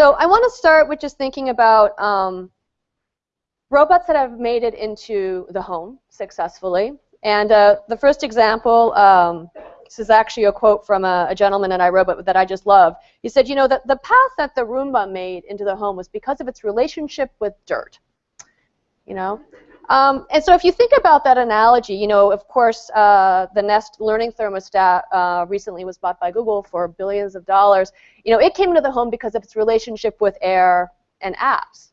So I want to start with just thinking about um, robots that have made it into the home successfully. And uh, the first example, um, this is actually a quote from a, a gentleman in iRobot that I just love. He said, you know, that the path that the Roomba made into the home was because of its relationship with dirt. You know, um, and so if you think about that analogy, you know, of course, uh, the Nest Learning Thermostat uh, recently was bought by Google for billions of dollars. You know, it came into the home because of its relationship with air and apps.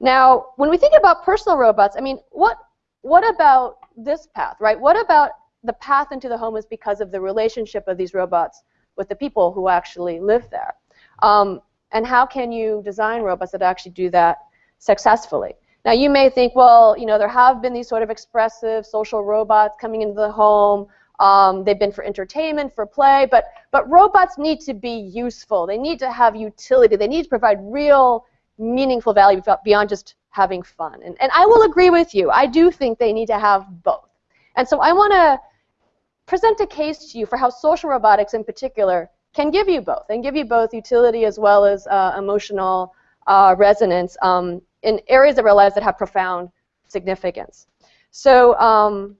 Now, when we think about personal robots, I mean, what what about this path, right? What about the path into the home is because of the relationship of these robots with the people who actually live there? Um, and how can you design robots that actually do that successfully? Now you may think, well, you know, there have been these sort of expressive social robots coming into the home. Um, they've been for entertainment, for play, but but robots need to be useful. They need to have utility. They need to provide real, meaningful value beyond just having fun. And and I will agree with you. I do think they need to have both. And so I want to present a case to you for how social robotics, in particular, can give you both and give you both utility as well as uh, emotional uh, resonance. Um, in areas of our lives that have profound significance. So, um,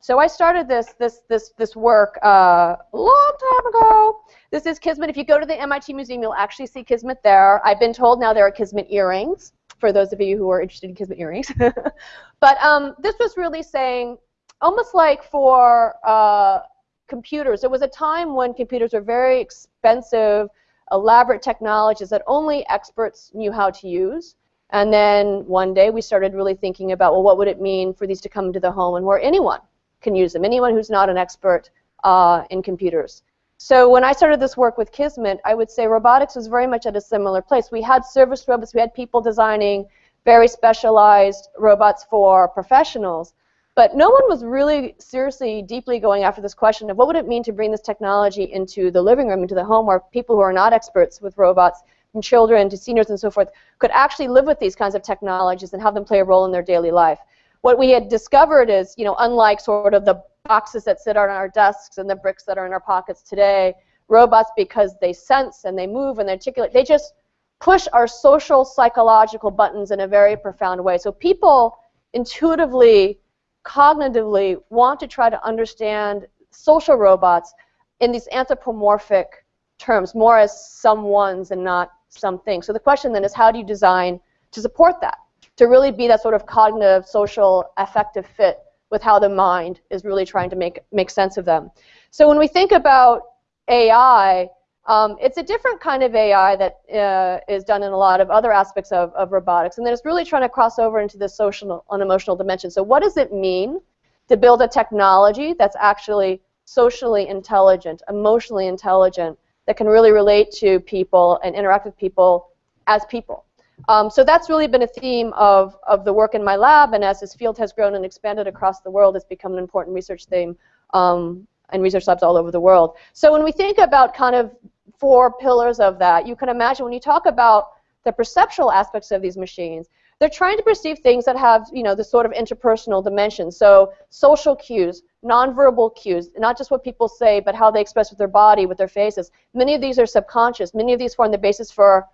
so I started this this this this work uh, a long time ago. This is Kismet. If you go to the MIT Museum, you'll actually see Kismet there. I've been told now there are Kismet earrings for those of you who are interested in Kismet earrings. but um, this was really saying, almost like for uh, computers, there was a time when computers were very expensive, elaborate technologies that only experts knew how to use. And then one day we started really thinking about, well, what would it mean for these to come into the home and where anyone can use them, anyone who's not an expert uh, in computers. So when I started this work with Kismet, I would say robotics was very much at a similar place. We had service robots, we had people designing very specialized robots for professionals, but no one was really seriously, deeply going after this question of what would it mean to bring this technology into the living room, into the home, where people who are not experts with robots children to seniors and so forth, could actually live with these kinds of technologies and have them play a role in their daily life. What we had discovered is, you know, unlike sort of the boxes that sit on our desks and the bricks that are in our pockets today, robots, because they sense and they move and they articulate, they just push our social psychological buttons in a very profound way. So people intuitively, cognitively want to try to understand social robots in these anthropomorphic terms, more as someone's and not something. So the question then is how do you design to support that, to really be that sort of cognitive, social, affective fit with how the mind is really trying to make, make sense of them. So when we think about AI, um, it's a different kind of AI that uh, is done in a lot of other aspects of, of robotics, and then it's really trying to cross over into the social and emotional dimension. So what does it mean to build a technology that's actually socially intelligent, emotionally intelligent, that can really relate to people and interact with people as people. Um, so that's really been a theme of, of the work in my lab, and as this field has grown and expanded across the world, it's become an important research theme um, in research labs all over the world. So when we think about kind of four pillars of that, you can imagine when you talk about the perceptual aspects of these machines, they're trying to perceive things that have, you know, the sort of interpersonal dimension. So social cues, nonverbal cues, not just what people say, but how they express with their body, with their faces. Many of these are subconscious. Many of these form the basis for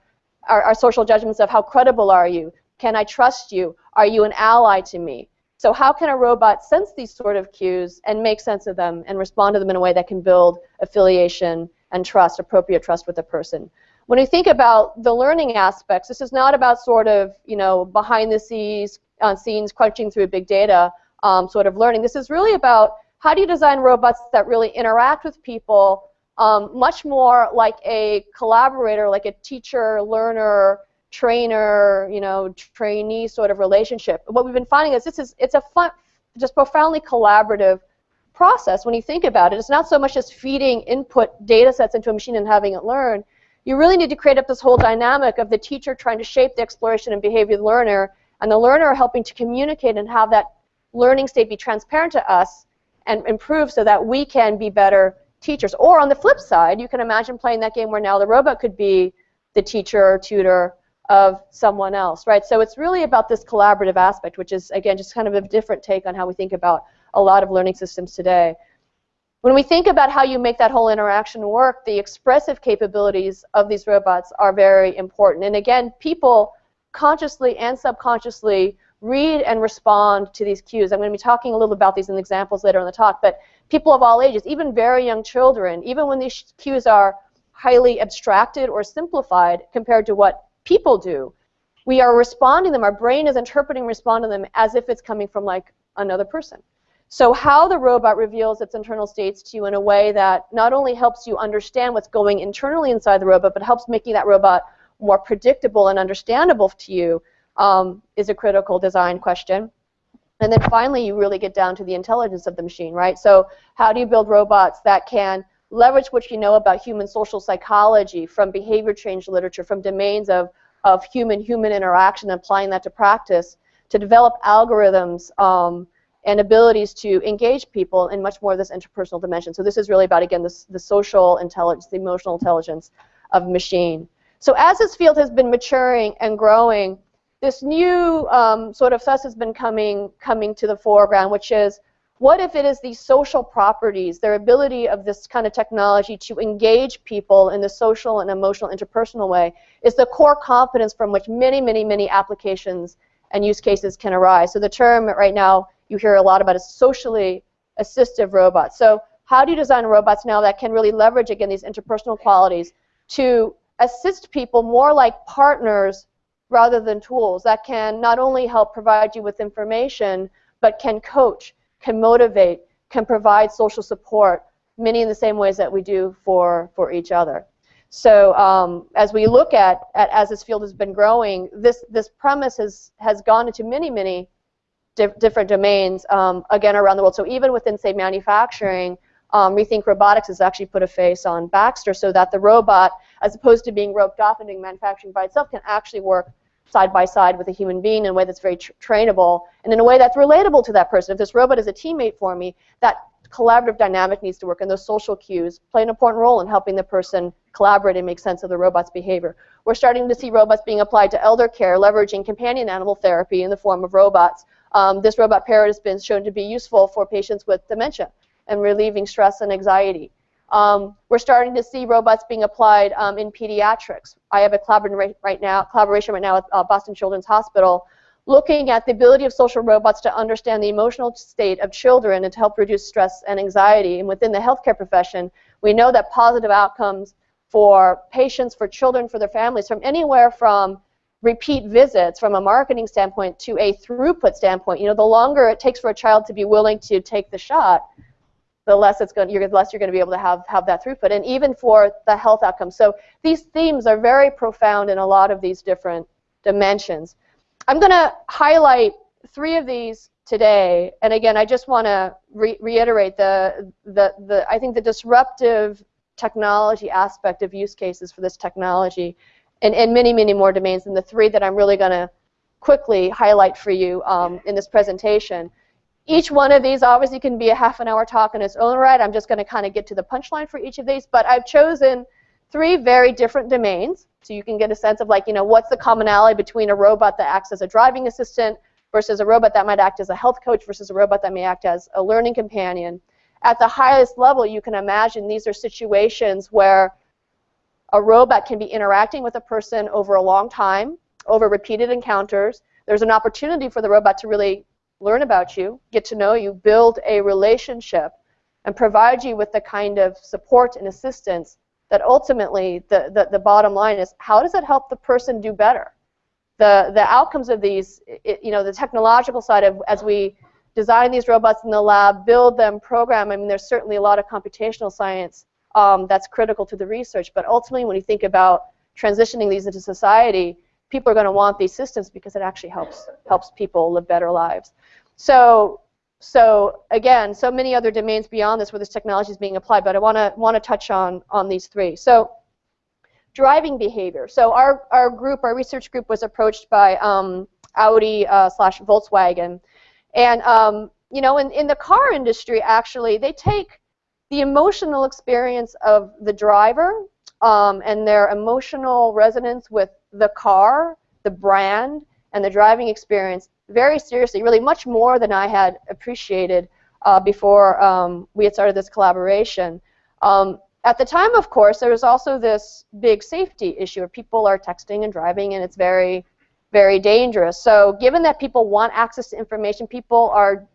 our, our social judgments of how credible are you? Can I trust you? Are you an ally to me? So how can a robot sense these sort of cues and make sense of them and respond to them in a way that can build affiliation and trust, appropriate trust with the person? When you think about the learning aspects, this is not about sort of, you know, behind the scenes, uh, scenes crunching through big data um, sort of learning. This is really about how do you design robots that really interact with people um, much more like a collaborator, like a teacher, learner, trainer, you know, trainee sort of relationship. What we've been finding is this is it's a fun, just profoundly collaborative process when you think about it. It's not so much as feeding input data sets into a machine and having it learn. You really need to create up this whole dynamic of the teacher trying to shape the exploration and behavior of the learner, and the learner helping to communicate and have that learning state be transparent to us and improve so that we can be better teachers. Or on the flip side, you can imagine playing that game where now the robot could be the teacher or tutor of someone else, right? So it's really about this collaborative aspect, which is, again, just kind of a different take on how we think about a lot of learning systems today. When we think about how you make that whole interaction work, the expressive capabilities of these robots are very important. And again, people consciously and subconsciously read and respond to these cues. I'm going to be talking a little about these in examples later in the talk, but people of all ages, even very young children, even when these cues are highly abstracted or simplified compared to what people do, we are responding to them, our brain is interpreting responding them as if it's coming from like another person. So how the robot reveals its internal states to you in a way that not only helps you understand what's going internally inside the robot, but helps making that robot more predictable and understandable to you, um, is a critical design question. And then finally, you really get down to the intelligence of the machine, right? So how do you build robots that can leverage what you know about human social psychology from behavior change literature, from domains of, of human-human interaction, and applying that to practice to develop algorithms um, and abilities to engage people in much more of this interpersonal dimension. So this is really about, again, this, the social intelligence, the emotional intelligence of machine. So as this field has been maturing and growing, this new um, sort of fuss has been coming coming to the foreground, which is what if it is these social properties, their ability of this kind of technology to engage people in the social and emotional interpersonal way is the core competence from which many, many, many applications and use cases can arise. So the term right now you hear a lot about is socially assistive robots. So how do you design robots now that can really leverage, again, these interpersonal qualities to assist people more like partners rather than tools that can not only help provide you with information, but can coach, can motivate, can provide social support, many in the same ways that we do for, for each other. So um, as we look at, at, as this field has been growing, this, this premise has, has gone into many, many di different domains, um, again, around the world. So even within, say, manufacturing, um, Rethink Robotics has actually put a face on Baxter so that the robot, as opposed to being roped off and doing manufacturing by itself, can actually work side by side with a human being in a way that's very tra trainable and in a way that's relatable to that person. If this robot is a teammate for me, that collaborative dynamic needs to work, and those social cues play an important role in helping the person collaborate and make sense of the robot's behavior. We're starting to see robots being applied to elder care, leveraging companion animal therapy in the form of robots. Um, this robot parrot has been shown to be useful for patients with dementia and relieving stress and anxiety. Um, we're starting to see robots being applied um, in pediatrics. I have a collaboration right now, collaboration right now with uh, Boston Children's Hospital looking at the ability of social robots to understand the emotional state of children and to help reduce stress and anxiety. And within the healthcare profession, we know that positive outcomes for patients, for children, for their families, from anywhere from repeat visits from a marketing standpoint to a throughput standpoint. You know, the longer it takes for a child to be willing to take the shot, the less it's going, you're, less you're going to be able to have, have that throughput, and even for the health outcomes. So these themes are very profound in a lot of these different dimensions. I'm going to highlight three of these today, and again, I just want to re reiterate the, the, the, I think the disruptive technology aspect of use cases for this technology and, and many, many more domains than the three that I'm really going to quickly highlight for you um, in this presentation. Each one of these obviously can be a half an hour talk in its own right. I'm just going to kind of get to the punchline for each of these, but I've chosen three very different domains so you can get a sense of like, you know, what's the commonality between a robot that acts as a driving assistant versus a robot that might act as a health coach versus a robot that may act as a learning companion. At the highest level, you can imagine these are situations where a robot can be interacting with a person over a long time, over repeated encounters. There's an opportunity for the robot to really learn about you, get to know you, build a relationship, and provide you with the kind of support and assistance that ultimately the, the, the bottom line is how does it help the person do better? The, the outcomes of these, it, you know, the technological side of as we design these robots in the lab, build them, program, I mean, there's certainly a lot of computational science um, that's critical to the research, but ultimately when you think about transitioning these into society, people are going to want these systems because it actually helps helps people live better lives. So so again, so many other domains beyond this where this technology is being applied, but I want to want to touch on on these three. So driving behavior. So our our group, our research group, was approached by um, Audi uh, slash Volkswagen, and um, you know, in in the car industry, actually, they take the emotional experience of the driver um, and their emotional resonance with the car, the brand, and the driving experience very seriously, really much more than I had appreciated uh, before um, we had started this collaboration. Um, at the time, of course, there was also this big safety issue where people are texting and driving, and it's very, very dangerous. So given that people want access to information, people are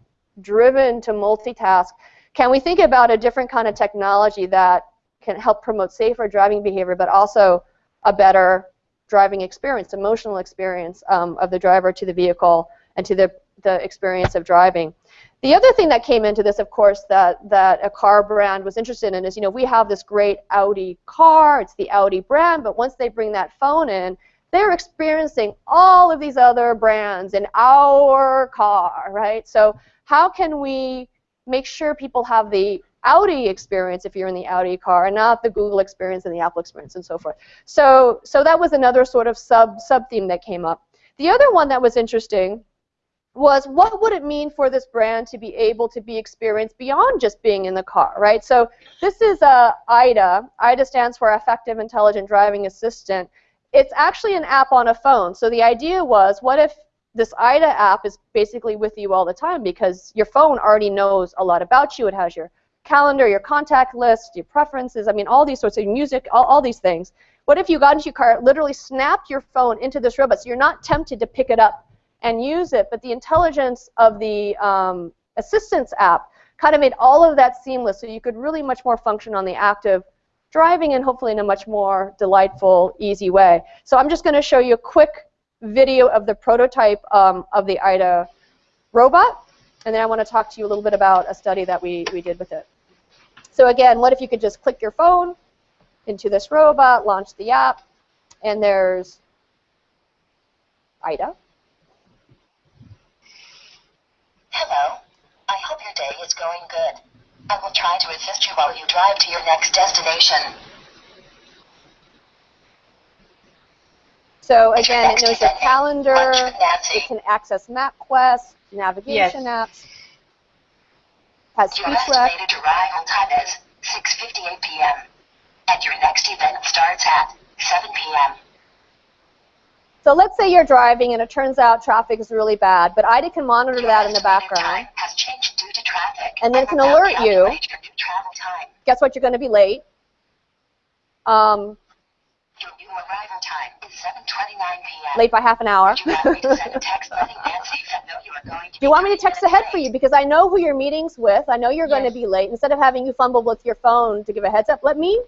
driven to multitask. Can we think about a different kind of technology that can help promote safer driving behavior, but also a better driving experience, emotional experience um, of the driver to the vehicle and to the, the experience of driving. The other thing that came into this, of course, that, that a car brand was interested in is, you know, we have this great Audi car, it's the Audi brand, but once they bring that phone in, they're experiencing all of these other brands in our car, right? So how can we make sure people have the Audi experience if you're in the Audi car and not the Google experience and the Apple experience and so forth. So, so that was another sort of sub sub theme that came up. The other one that was interesting was what would it mean for this brand to be able to be experienced beyond just being in the car, right? So this is uh, AIDA. AIDA stands for Affective Intelligent Driving Assistant. It's actually an app on a phone. So the idea was, what if this AIDA app is basically with you all the time because your phone already knows a lot about you. It has your calendar, your contact list, your preferences, I mean, all these sorts of music, all, all these things. What if you got into your car, literally snapped your phone into this robot, so you're not tempted to pick it up and use it, but the intelligence of the um, assistance app kind of made all of that seamless, so you could really much more function on the active driving and hopefully in a much more delightful, easy way. So I'm just going to show you a quick video of the prototype um, of the AIDA robot, and then I want to talk to you a little bit about a study that we, we did with it. So again, what if you could just click your phone into this robot, launch the app, and there's AIDA. Hello. I hope your day is going good. I will try to assist you while you drive to your next destination. So again, it knows your calendar, it can access MapQuest, navigation yes. apps has Your estimated arrival time is 6.58 p.m. And your next event starts at 7 p.m. So let's say you're driving and it turns out traffic is really bad, but AIDA can monitor your that in the background. Has changed due to traffic. And then it can alert you. Guess what? You're going to be late. Um, your new arrival time is 7.29 p.m. Late by half an hour. Do you want me to text ahead for you? Because I know who your meeting's with. I know you're yes. going to be late. Instead of having you fumble with your phone to give a heads up, let me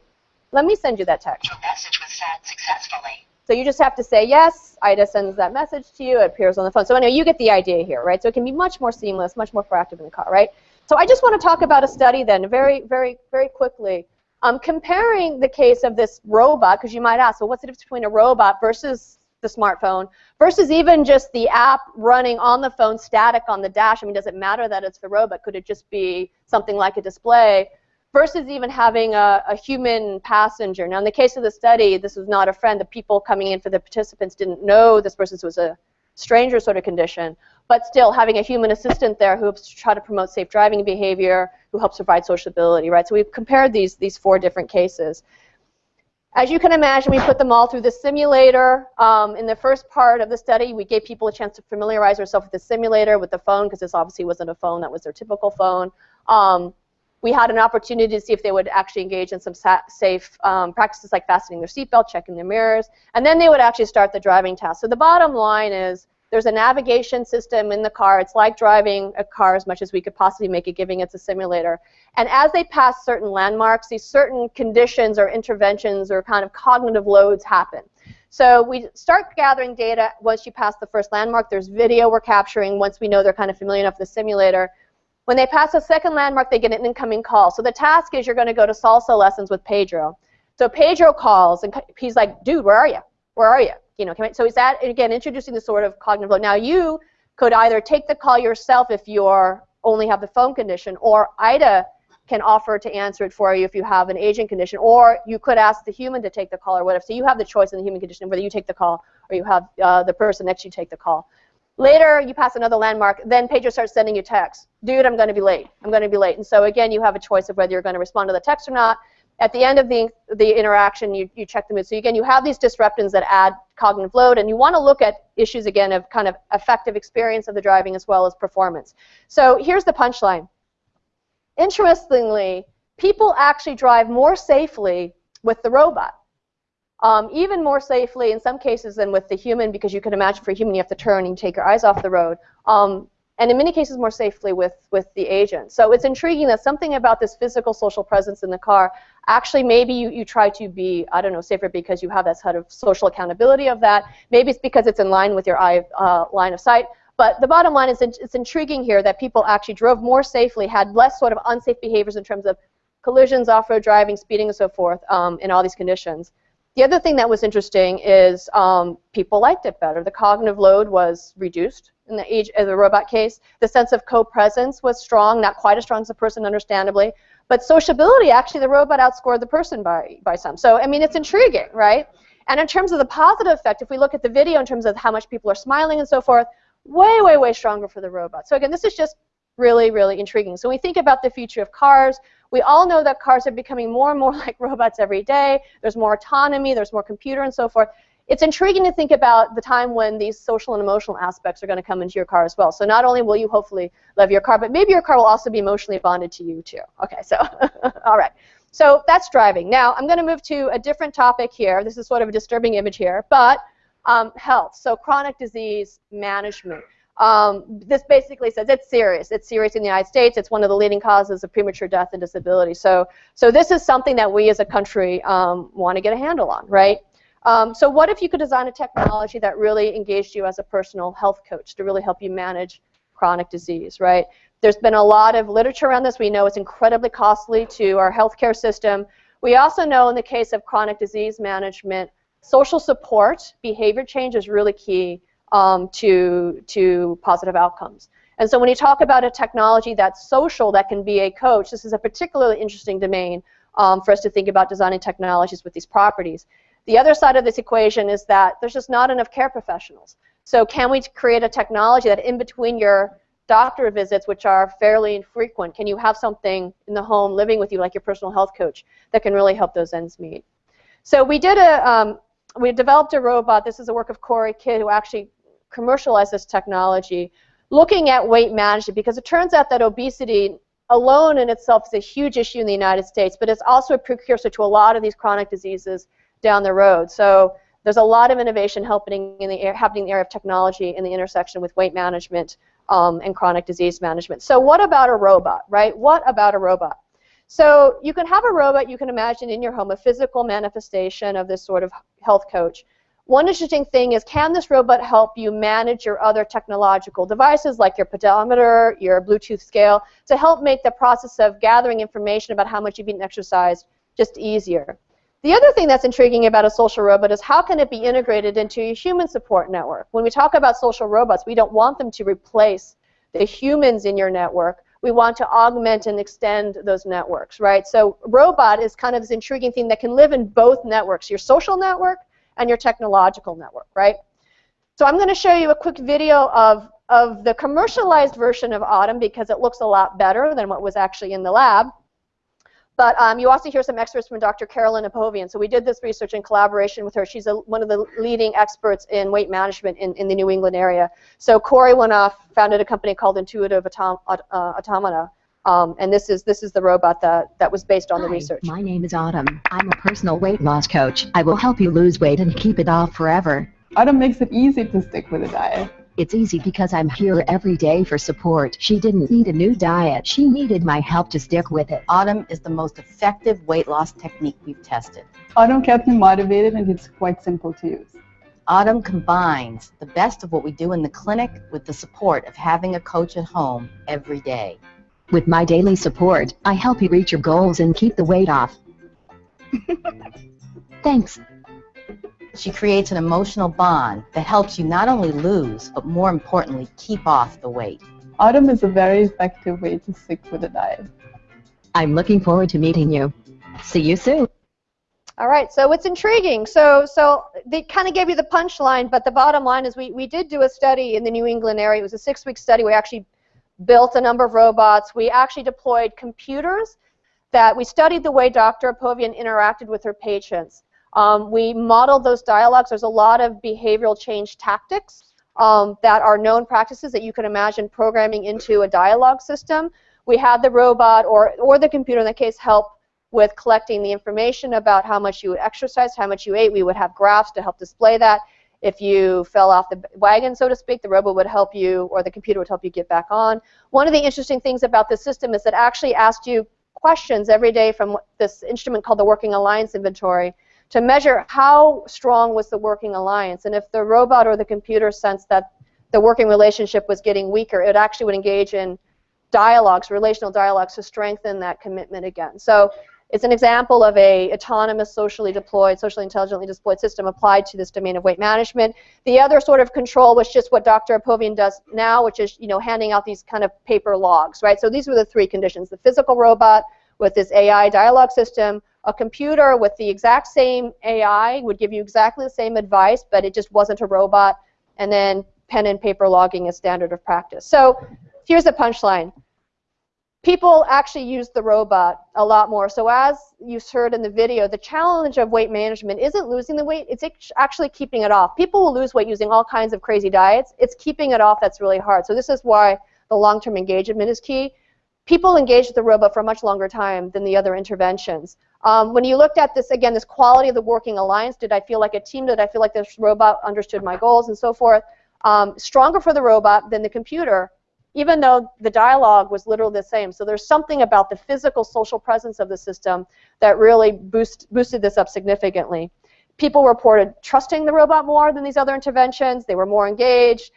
let me send you that text. Your message was sent successfully. So you just have to say yes. AIDA sends that message to you. It appears on the phone. So anyway, you get the idea here, right? So it can be much more seamless, much more proactive in the car, right? So I just want to talk about a study then, very, very, very quickly, um, comparing the case of this robot, because you might ask, well, what's the difference between a robot versus the smartphone versus even just the app running on the phone static on the dash. I mean, does it matter that it's the robot? Could it just be something like a display? Versus even having a, a human passenger. Now, in the case of the study, this was not a friend. The people coming in for the participants didn't know this person was a stranger sort of condition. But still, having a human assistant there who try to promote safe driving behavior, who helps provide sociability, right? So we've compared these, these four different cases. As you can imagine, we put them all through the simulator. Um, in the first part of the study, we gave people a chance to familiarize themselves with the simulator, with the phone, because this obviously wasn't a phone, that was their typical phone. Um, we had an opportunity to see if they would actually engage in some safe um, practices like fastening their seatbelt, checking their mirrors, and then they would actually start the driving test. So the bottom line is there's a navigation system in the car. It's like driving a car as much as we could possibly make it, giving it's a simulator. And as they pass certain landmarks, these certain conditions or interventions or kind of cognitive loads happen. So we start gathering data once you pass the first landmark. There's video we're capturing once we know they're kind of familiar enough with the simulator. When they pass a second landmark, they get an incoming call. So the task is you're going to go to salsa lessons with Pedro. So Pedro calls, and he's like, dude, where are you? Where are you? you know, so is that, again, introducing the sort of cognitive load. Now you could either take the call yourself if you're only have the phone condition, or AIDA can offer to answer it for you if you have an aging condition, or you could ask the human to take the call or whatever. So you have the choice in the human condition whether you take the call or you have uh, the person next to you take the call. Later, you pass another landmark, then Pedro starts sending you text. Dude, I'm going to be late. I'm going to be late. And so again, you have a choice of whether you're going to respond to the text or not. At the end of the, the interaction, you, you check the mood. So again, you have these disruptants that add cognitive load, and you want to look at issues, again, of kind of affective experience of the driving as well as performance. So here's the punchline. interestingly, people actually drive more safely with the robot. Um, even more safely in some cases than with the human because you can imagine for a human you have to turn and take your eyes off the road. Um, and in many cases more safely with, with the agent. So it's intriguing that something about this physical social presence in the car, actually maybe you, you try to be, I don't know, safer because you have that sort of social accountability of that. Maybe it's because it's in line with your eye, uh, line of sight. But the bottom line is it's intriguing here that people actually drove more safely, had less sort of unsafe behaviors in terms of collisions, off-road driving, speeding, and so forth um, in all these conditions. The other thing that was interesting is um, people liked it better. The cognitive load was reduced in the age of the robot case. The sense of co-presence was strong, not quite as strong as a person, understandably. But sociability, actually, the robot outscored the person by, by some. So, I mean, it's intriguing, right? And in terms of the positive effect, if we look at the video in terms of how much people are smiling and so forth, way, way, way stronger for the robot. So again, this is just really, really intriguing. So when we think about the future of cars, we all know that cars are becoming more and more like robots every day. There's more autonomy, there's more computer and so forth. It's intriguing to think about the time when these social and emotional aspects are going to come into your car as well. So not only will you hopefully love your car, but maybe your car will also be emotionally bonded to you too. Okay, so all right. So that's driving. Now I'm going to move to a different topic here. This is sort of a disturbing image here, but um, health. So chronic disease management. Um, this basically says it's serious. It's serious in the United States. It's one of the leading causes of premature death and disability. So, so this is something that we as a country um, want to get a handle on, right? Um, so what if you could design a technology that really engaged you as a personal health coach to really help you manage chronic disease, right? There's been a lot of literature around this. We know it's incredibly costly to our healthcare system. We also know in the case of chronic disease management, social support, behavior change is really key um, to, to positive outcomes. And so when you talk about a technology that's social that can be a coach, this is a particularly interesting domain um, for us to think about designing technologies with these properties. The other side of this equation is that there's just not enough care professionals. So can we create a technology that in between your doctor visits, which are fairly infrequent, can you have something in the home living with you like your personal health coach that can really help those ends meet? So we did a, um, we developed a robot. This is a work of Cory Kidd who actually commercialized this technology, looking at weight management because it turns out that obesity alone in itself is a huge issue in the United States, but it's also a precursor to a lot of these chronic diseases down the road. So there's a lot of innovation happening in the, happening in the area of technology in the intersection with weight management um, and chronic disease management. So what about a robot, right? What about a robot? So you can have a robot you can imagine in your home, a physical manifestation of this sort of health coach. One interesting thing is can this robot help you manage your other technological devices like your pedometer, your Bluetooth scale, to help make the process of gathering information about how much you've eaten and exercised just easier. The other thing that's intriguing about a social robot is how can it be integrated into a human support network? When we talk about social robots, we don't want them to replace the humans in your network. We want to augment and extend those networks, right? So robot is kind of this intriguing thing that can live in both networks, your social network and your technological network, right? So I'm going to show you a quick video of, of the commercialized version of Autumn because it looks a lot better than what was actually in the lab. But um, you also hear some experts from Dr. Carolyn Apovian. So we did this research in collaboration with her. She's a, one of the leading experts in weight management in, in the New England area. So Cory went off, founded a company called Intuitive Autom uh, Automata, um, and this is this is the robot that, that was based on Hi, the research. My name is Autumn. I'm a personal weight loss coach. I will help you lose weight and keep it off forever. Autumn makes it easy to stick with a diet. It's easy because I'm here every day for support. She didn't need a new diet. She needed my help to stick with it. Autumn is the most effective weight loss technique we've tested. Autumn kept me motivated and it's quite simple to use. Autumn combines the best of what we do in the clinic with the support of having a coach at home every day. With my daily support, I help you reach your goals and keep the weight off. Thanks. She creates an emotional bond that helps you not only lose, but more importantly, keep off the weight. Autumn is a very effective way to stick with a diet. I'm looking forward to meeting you. See you soon. All right, so it's intriguing. So, so they kind of gave you the punchline, but the bottom line is we, we did do a study in the New England area. It was a six-week study. We actually built a number of robots. We actually deployed computers that we studied the way Dr. Apovian interacted with her patients. Um, we modeled those dialogues. There's a lot of behavioral change tactics um, that are known practices that you can imagine programming into a dialogue system. we had the robot or, or the computer in the case help with collecting the information about how much you exercised, how much you ate. We would have graphs to help display that. If you fell off the wagon, so to speak, the robot would help you, or the computer would help you get back on. One of the interesting things about this system is it actually asked you questions every day from this instrument called the Working Alliance Inventory to measure how strong was the working alliance. And if the robot or the computer sensed that the working relationship was getting weaker, it actually would engage in dialogues, relational dialogues, to strengthen that commitment again. So it's an example of a autonomous, socially deployed, socially intelligently deployed system applied to this domain of weight management. The other sort of control was just what Dr. Apovian does now, which is you know handing out these kind of paper logs, right? So these were the three conditions: the physical robot with this AI dialogue system, a computer with the exact same AI would give you exactly the same advice, but it just wasn't a robot, and then pen and paper logging is standard of practice. So here's the punchline people actually use the robot a lot more. So as you heard in the video, the challenge of weight management isn't losing the weight, it's actually keeping it off. People will lose weight using all kinds of crazy diets. It's keeping it off that's really hard. So this is why the long-term engagement is key. People engaged with the robot for a much longer time than the other interventions. Um, when you looked at this, again, this quality of the working alliance, did I feel like a team? Did I feel like this robot understood my goals and so forth? Um, stronger for the robot than the computer, even though the dialogue was literally the same. So there's something about the physical social presence of the system that really boost, boosted this up significantly. People reported trusting the robot more than these other interventions. They were more engaged.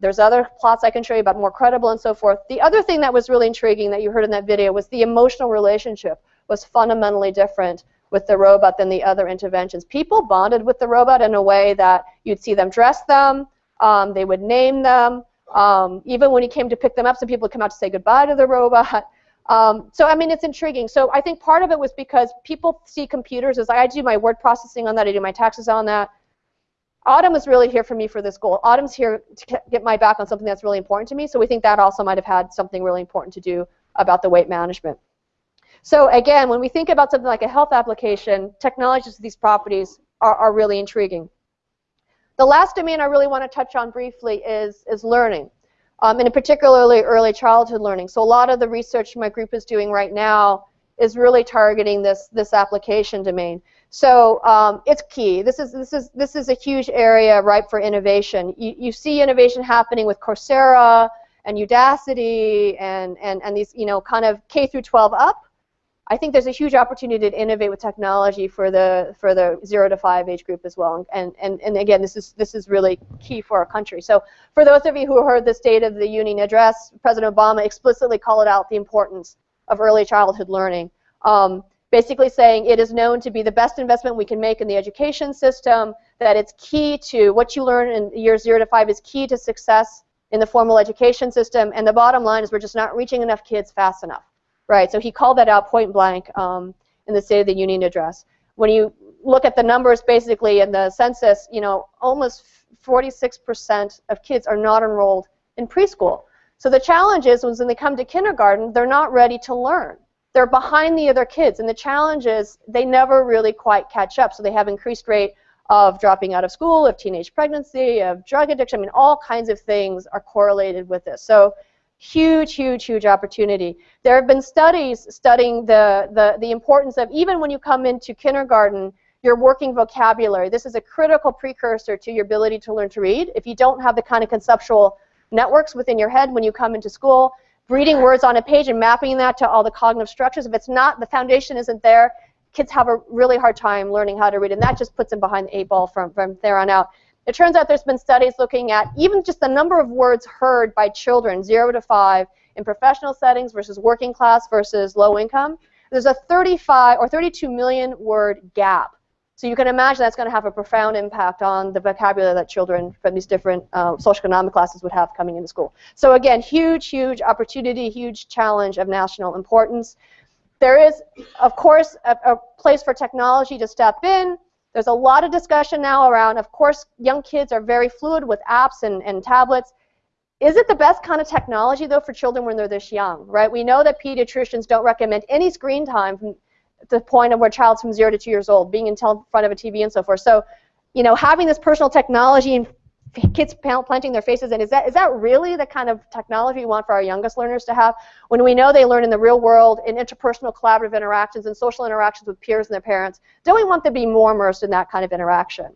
There's other plots I can show you about more credible and so forth. The other thing that was really intriguing that you heard in that video was the emotional relationship was fundamentally different with the robot than the other interventions. People bonded with the robot in a way that you'd see them dress them, um, they would name them, um, even when he came to pick them up, some people would come out to say goodbye to the robot. Um, so, I mean, it's intriguing. So I think part of it was because people see computers as I do my word processing on that, I do my taxes on that. Autumn was really here for me for this goal. Autumn's here to get my back on something that's really important to me, so we think that also might have had something really important to do about the weight management. So again, when we think about something like a health application, technologies with these properties are, are really intriguing. The last domain I really want to touch on briefly is, is learning, um, and particularly early childhood learning. So a lot of the research my group is doing right now is really targeting this, this application domain. So um, it's key. This is, this, is, this is a huge area ripe for innovation. You, you see innovation happening with Coursera and Udacity and, and, and these you know, kind of K through 12 up. I think there's a huge opportunity to innovate with technology for the for the zero to five age group as well. And and, and again, this is this is really key for our country. So for those of you who heard the State of the Union address, President Obama explicitly called out the importance of early childhood learning. Um, basically saying it is known to be the best investment we can make in the education system, that it's key to what you learn in years zero to five is key to success in the formal education system, and the bottom line is we're just not reaching enough kids fast enough. Right, so he called that out point blank um, in the State of the Union address. When you look at the numbers basically in the census, you know, almost 46% of kids are not enrolled in preschool. So the challenge is when they come to kindergarten, they're not ready to learn. They're behind the other kids, and the challenge is they never really quite catch up. So they have increased rate of dropping out of school, of teenage pregnancy, of drug addiction. I mean, all kinds of things are correlated with this. So huge, huge, huge opportunity. There have been studies studying the, the, the importance of, even when you come into kindergarten, your working vocabulary. This is a critical precursor to your ability to learn to read. If you don't have the kind of conceptual networks within your head when you come into school, reading words on a page and mapping that to all the cognitive structures, if it's not, the foundation isn't there, kids have a really hard time learning how to read, and that just puts them behind the eight ball from, from there on out. It turns out there's been studies looking at even just the number of words heard by children, 0 to 5, in professional settings versus working class versus low income. There's a 35 or 32 million word gap. So you can imagine that's going to have a profound impact on the vocabulary that children from these different uh, socioeconomic classes would have coming into school. So again, huge, huge opportunity, huge challenge of national importance. There is, of course, a, a place for technology to step in. There's a lot of discussion now around, of course, young kids are very fluid with apps and, and tablets. Is it the best kind of technology, though, for children when they're this young, right? We know that pediatricians don't recommend any screen time the point of where child's from zero to two years old, being in front of a TV and so forth. So, you know, having this personal technology and kids planting their faces in. Is that, is that really the kind of technology we want for our youngest learners to have when we know they learn in the real world, in interpersonal collaborative interactions and social interactions with peers and their parents? Don't we want them to be more immersed in that kind of interaction?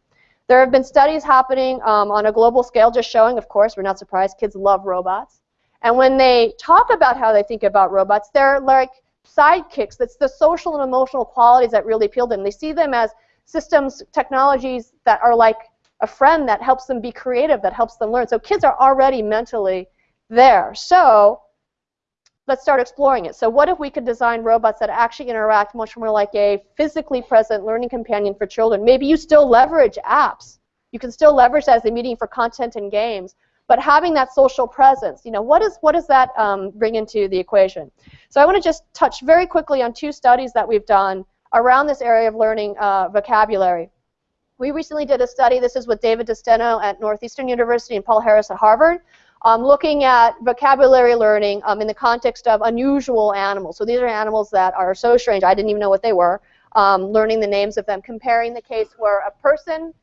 There have been studies happening um, on a global scale just showing, of course, we're not surprised, kids love robots. And when they talk about how they think about robots, they're like sidekicks. That's the social and emotional qualities that really appeal to them. They see them as systems, technologies that are like a friend that helps them be creative, that helps them learn. So kids are already mentally there. So let's start exploring it. So what if we could design robots that actually interact much more like a physically present learning companion for children? Maybe you still leverage apps. You can still leverage that as a medium for content and games. But having that social presence, you know, what, is, what does that um, bring into the equation? So I want to just touch very quickly on two studies that we've done around this area of learning uh, vocabulary. We recently did a study, this is with David DeSteno at Northeastern University and Paul Harris at Harvard, um, looking at vocabulary learning um, in the context of unusual animals. So these are animals that are so strange, I didn't even know what they were, um, learning the names of them, comparing the case where a person,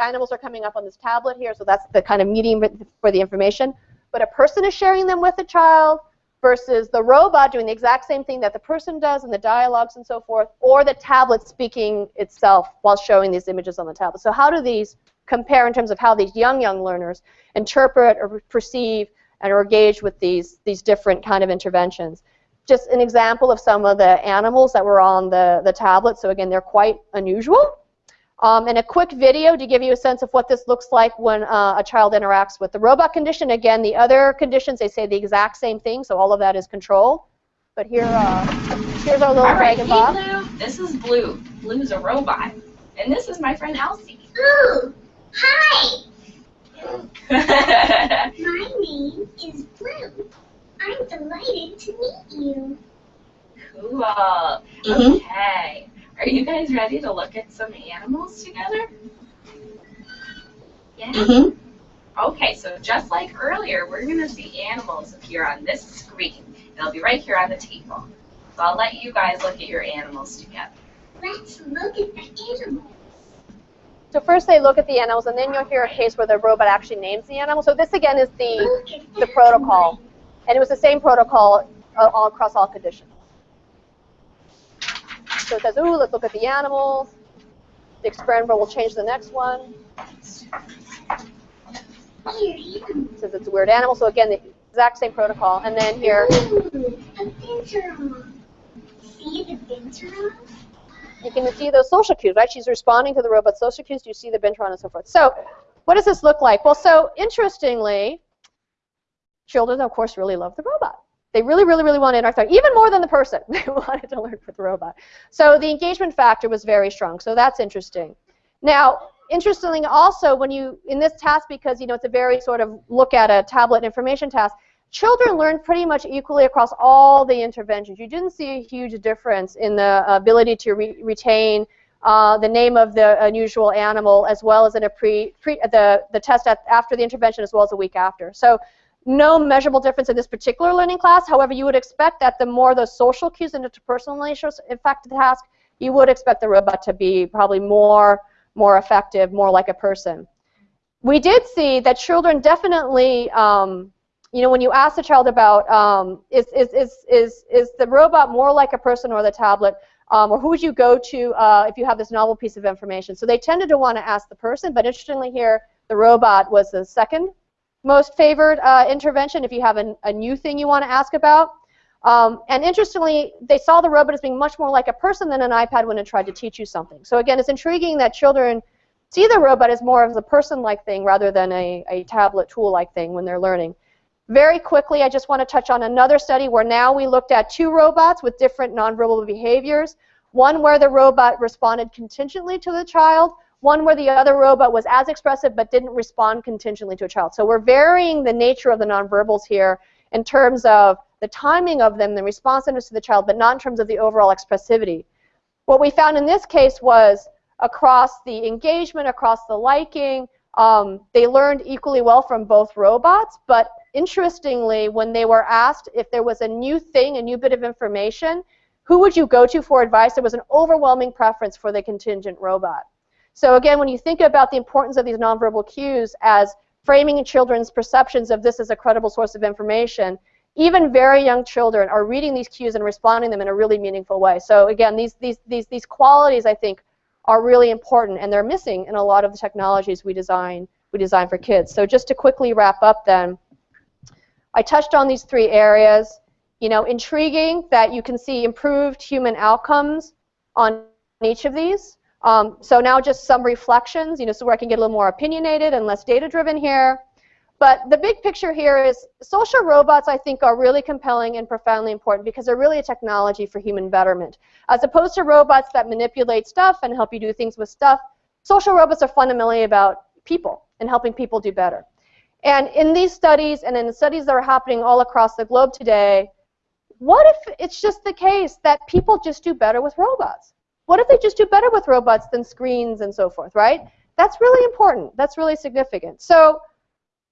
animals are coming up on this tablet here, so that's the kind of medium for the information, but a person is sharing them with a child, versus the robot doing the exact same thing that the person does in the dialogues and so forth, or the tablet speaking itself while showing these images on the tablet. So how do these compare in terms of how these young, young learners interpret or perceive and or engage with these, these different kind of interventions? Just an example of some of the animals that were on the, the tablet. So again, they're quite unusual. Um, and a quick video to give you a sense of what this looks like when uh, a child interacts with the robot condition. Again, the other conditions, they say the exact same thing, so all of that is controlled. But here, uh, here's our little all right, dragon hey, Bob. Blue, this is Blue. Blue's a robot. And this is my friend Elsie. Ooh, hi. Hi. My name is Blue. I'm delighted to meet you. cool. Mhm. Okay. Are you guys ready to look at some animals together? Yeah? Mm-hmm. Okay, so just like earlier, we're going to see animals appear on this screen. They'll be right here on the table. So I'll let you guys look at your animals together. Let's look at the animals. So first they look at the animals, and then you'll hear a case where the robot actually names the animal. So this again is the, the protocol. And it was the same protocol uh, all across all conditions. So it says, ooh, let's look at the animals. The experimenter will change the next one. It says it's a weird animal. So again, the exact same protocol. And then here, you can see those social cues, right? She's responding to the robot's social cues. Do you see the Bintron and so forth. So what does this look like? Well, so interestingly, children, of course, really love the robot. They really, really, really want to interact, even more than the person. They wanted to learn with the robot. So the engagement factor was very strong. So that's interesting. Now, interestingly, also when you in this task, because you know it's a very sort of look at a tablet information task, children learned pretty much equally across all the interventions. You didn't see a huge difference in the ability to re retain uh, the name of the unusual animal as well as in a pre, pre the, the test at, after the intervention as well as a week after. So no measurable difference in this particular learning class. However, you would expect that the more the social cues and interpersonal relationships affect the task, you would expect the robot to be probably more, more effective, more like a person. We did see that children definitely um, you know, when you ask the child about um, is, is, is, is, is the robot more like a person or the tablet, um, or who would you go to uh, if you have this novel piece of information? So they tended to want to ask the person, but interestingly here, the robot was the second most favored uh, intervention if you have a, a new thing you want to ask about. Um, and interestingly, they saw the robot as being much more like a person than an iPad when it tried to teach you something. So again, it's intriguing that children see the robot as more of a person-like thing rather than a, a tablet tool-like thing when they're learning. Very quickly, I just want to touch on another study where now we looked at two robots with different nonverbal behaviors. One where the robot responded contingently to the child, one where the other robot was as expressive but didn't respond contingently to a child. So we're varying the nature of the nonverbals here in terms of the timing of them, the responsiveness to the child, but not in terms of the overall expressivity. What we found in this case was across the engagement, across the liking, um, they learned equally well from both robots, but interestingly, when they were asked if there was a new thing, a new bit of information, who would you go to for advice, there was an overwhelming preference for the contingent robot. So again, when you think about the importance of these nonverbal cues as framing children's perceptions of this as a credible source of information, even very young children are reading these cues and responding to them in a really meaningful way. So again, these, these, these, these qualities, I think, are really important, and they're missing in a lot of the technologies we design, we design for kids. So just to quickly wrap up then, I touched on these three areas. You know, intriguing that you can see improved human outcomes on each of these. Um, so now just some reflections, you know, so where I can get a little more opinionated and less data-driven here. But the big picture here is social robots, I think, are really compelling and profoundly important because they're really a technology for human betterment. As opposed to robots that manipulate stuff and help you do things with stuff, social robots are fundamentally about people and helping people do better. And in these studies and in the studies that are happening all across the globe today, what if it's just the case that people just do better with robots? What if they just do better with robots than screens and so forth, right? That's really important. That's really significant. So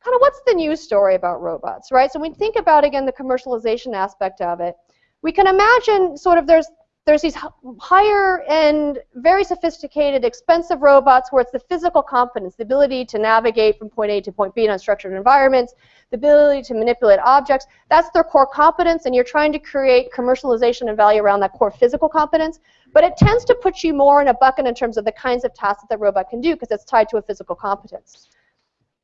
kind of what's the news story about robots, right? So we think about, again, the commercialization aspect of it, we can imagine sort of there's there's these higher end, very sophisticated, expensive robots where it's the physical competence, the ability to navigate from point A to point B in unstructured environments, the ability to manipulate objects. That's their core competence, and you're trying to create commercialization and value around that core physical competence. But it tends to put you more in a bucket in terms of the kinds of tasks that the robot can do because it's tied to a physical competence.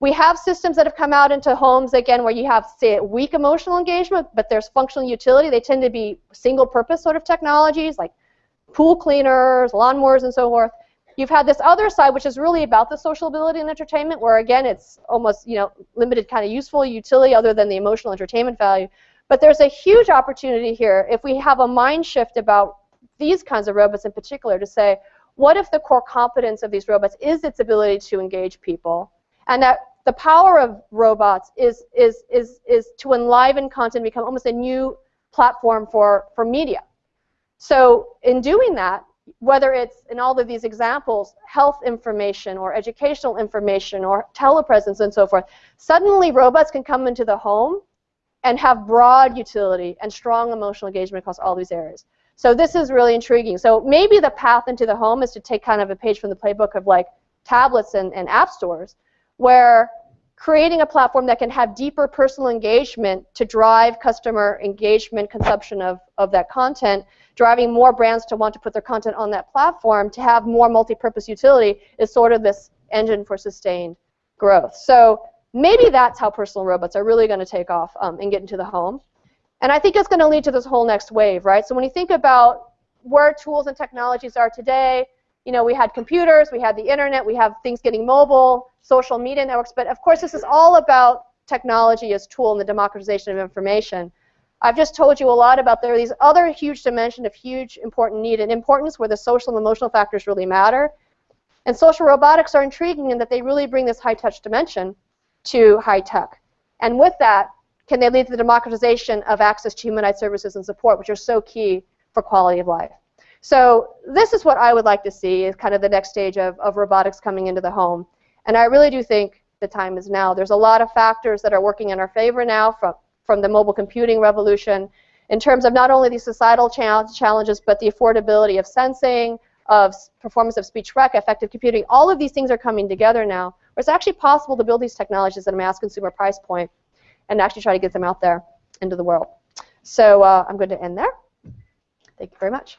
We have systems that have come out into homes, again, where you have, say, weak emotional engagement, but there's functional utility. They tend to be single-purpose sort of technologies, like pool cleaners, lawnmowers, and so forth. You've had this other side, which is really about the social ability and entertainment, where, again, it's almost, you know, limited kind of useful utility other than the emotional entertainment value. But there's a huge opportunity here if we have a mind shift about these kinds of robots in particular to say, what if the core competence of these robots is its ability to engage people? and that the power of robots is, is, is, is to enliven content, become almost a new platform for, for media. So in doing that, whether it's in all of these examples, health information or educational information or telepresence and so forth, suddenly robots can come into the home and have broad utility and strong emotional engagement across all these areas. So this is really intriguing. So maybe the path into the home is to take kind of a page from the playbook of like tablets and, and app stores where creating a platform that can have deeper personal engagement to drive customer engagement, consumption of, of that content, driving more brands to want to put their content on that platform to have more multi-purpose utility is sort of this engine for sustained growth. So maybe that's how personal robots are really going to take off um, and get into the home. And I think it's going to lead to this whole next wave, right? So when you think about where tools and technologies are today, you know, we had computers, we had the internet, we have things getting mobile, social media networks, but of course this is all about technology as tool and the democratization of information. I've just told you a lot about there are these other huge dimensions of huge important need and importance where the social and emotional factors really matter. And social robotics are intriguing in that they really bring this high-touch dimension to high tech. And with that, can they lead to the democratization of access to human-eyed services and support, which are so key for quality of life. So this is what I would like to see is kind of the next stage of, of robotics coming into the home. And I really do think the time is now. There's a lot of factors that are working in our favor now from, from the mobile computing revolution in terms of not only the societal challenges, but the affordability of sensing, of performance of speech rec, affective computing. All of these things are coming together now, where it's actually possible to build these technologies at a mass consumer price point and actually try to get them out there into the world. So uh, I'm going to end there. Thank you very much.